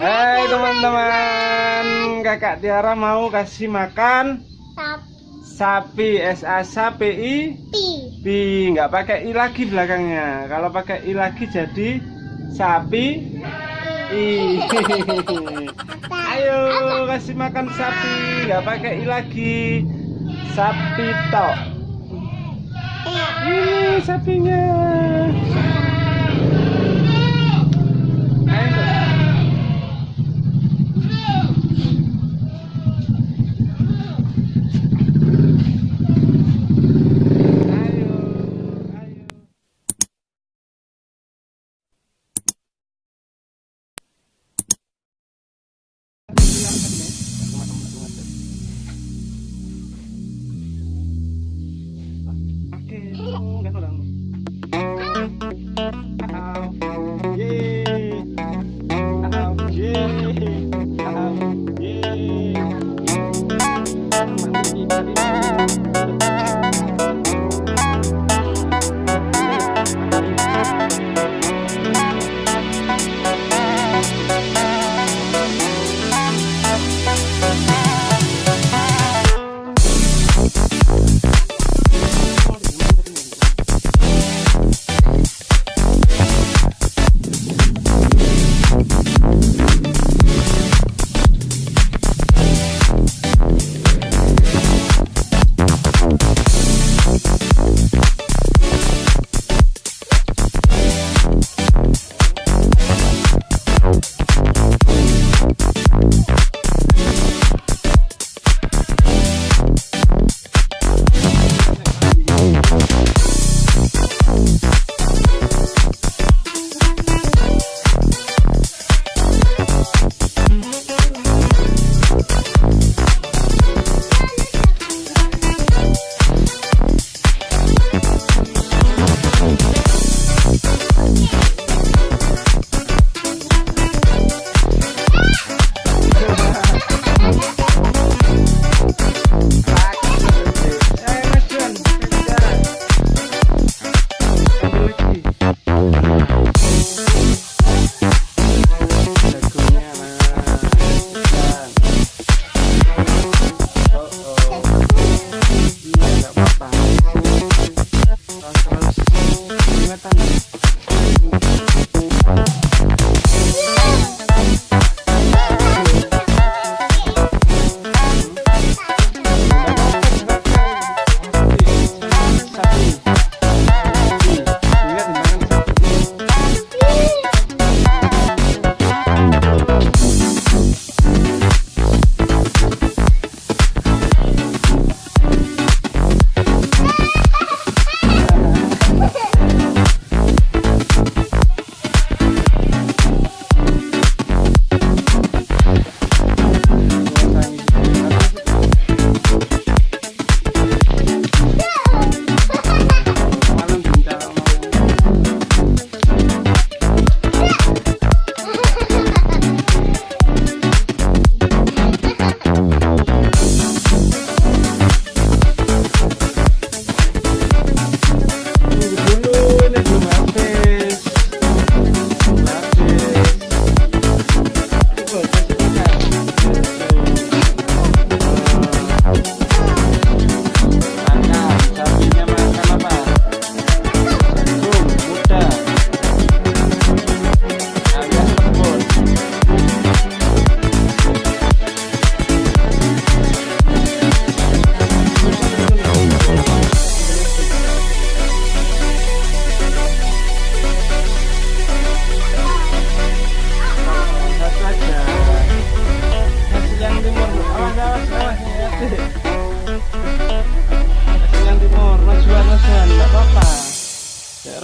Hai teman-teman, kakak Tiara mau kasih makan sapi S A S A P I P nggak pakai i lagi belakangnya. Kalau pakai i lagi jadi sapi i. Ayo kasih makan sapi, nggak pakai i lagi. Sapi tok. Ini sapinya. 你那里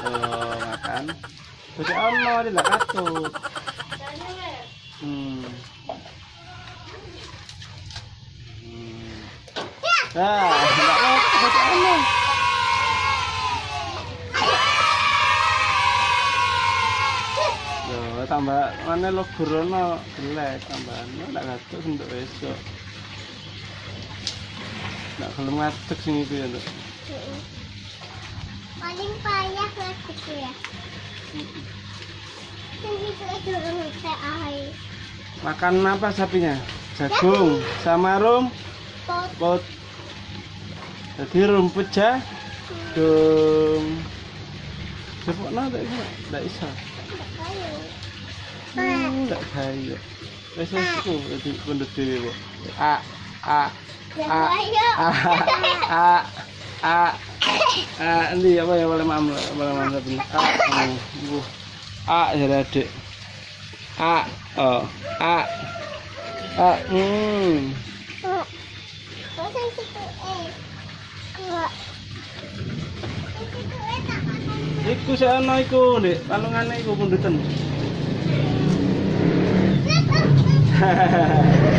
Oh makan. Jadi Allah di lakatu. Hmm. Hmm. Ah, tambah mana lo gurono jelek tambah lo tidak ngatur untuk besok tidak kalau ngatur sini tuh ya tuh Paling payah lagi tuh ya. Saya air. Makan apa sapinya? Jagung sama rum Pot. pot. Jadi rumput jagung. Cepuk nada itu enggak bisa. Enggak kaya. Wes wes ku dadi pendut dhewe, Bu. A a a a a a Ah, nanti apa ya boleh mam boleh mam satu Ah, bu. A jadi adik. A oh a. A hmm. Iku saya naiku dek, palungan naiku pun duten. Hahaha.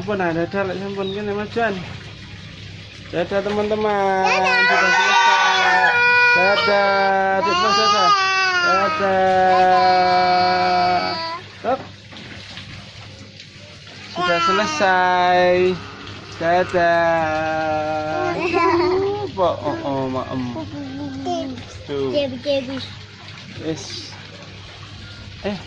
Sampun ada dadak sampun kene Mas Jan. Dadah teman-teman. Sudah selesai. Dadah, Mas dadah. Dadah. Stop. Sudah selesai. Dadah. Apa? Oh, oh, maem. Tuh. Yes. Eh.